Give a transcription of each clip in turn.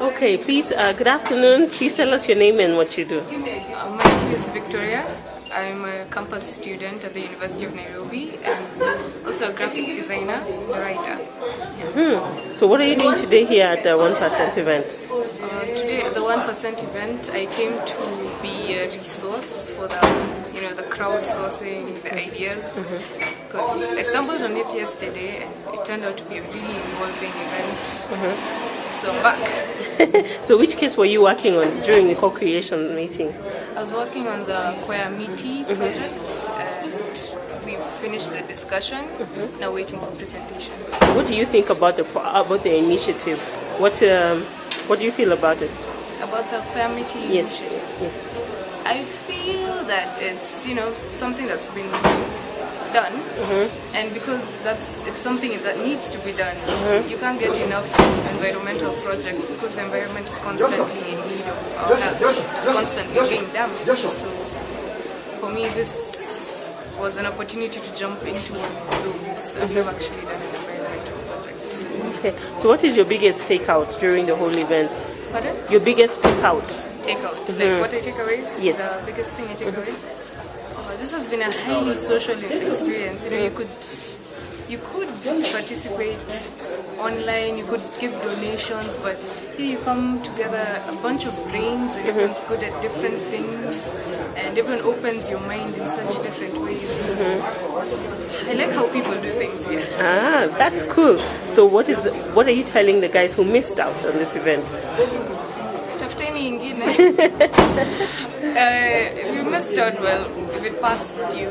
Okay, please, uh, good afternoon. Please tell us your name and what you do. Uh, my name is Victoria. I'm a campus student at the University of Nairobi and also a graphic designer, a writer. Hmm. So what are you doing today here at the 1% event? Uh, today at the 1% event, I came to be a resource for the, you know, the crowdsourcing, the ideas. Because I stumbled on it yesterday and it turned out to be a really involving event. So I'm back. so which case were you working on during the co-creation meeting? I was working on the Kwaya Miti project and we finished the discussion. Now waiting for presentation. What do you think about the about the initiative? What um, what do you feel about it? About the Kwaya Miti Yes. initiative. Yes. I feel that it's you know something that's been done, mm-hmm. and because that's it's something that needs to be done. Mm-hmm. You can't get enough environmental projects because the environment is constantly in need of uh, our help. It's constantly being damaged. So for me, this was an opportunity to jump into one of those, and mm-hmm. we've actually done an environmental project. Okay. So what is your biggest takeout during the whole event? Pardon? Your biggest takeout? Takeout, like what I take away. Yes. The biggest thing I take away. This has been a highly social experience. You know, you could you could participate online, you could give donations, but here you come together, a bunch of brains, and everyone's good at different things, and everyone opens your mind in such different ways. I like how people do things here. Ah, that's cool. So what is the, what are you telling the guys who missed out on this event? Tafuteni ingine. uh, if you missed out, well, if it passed you,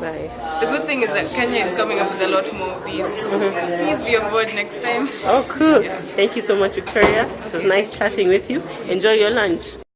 Bye. The good thing is that Kenya is coming up with a lot more of these. So please be on board next time. Oh, cool. Thank you so much, Victoria. It was nice chatting with you. Enjoy your lunch.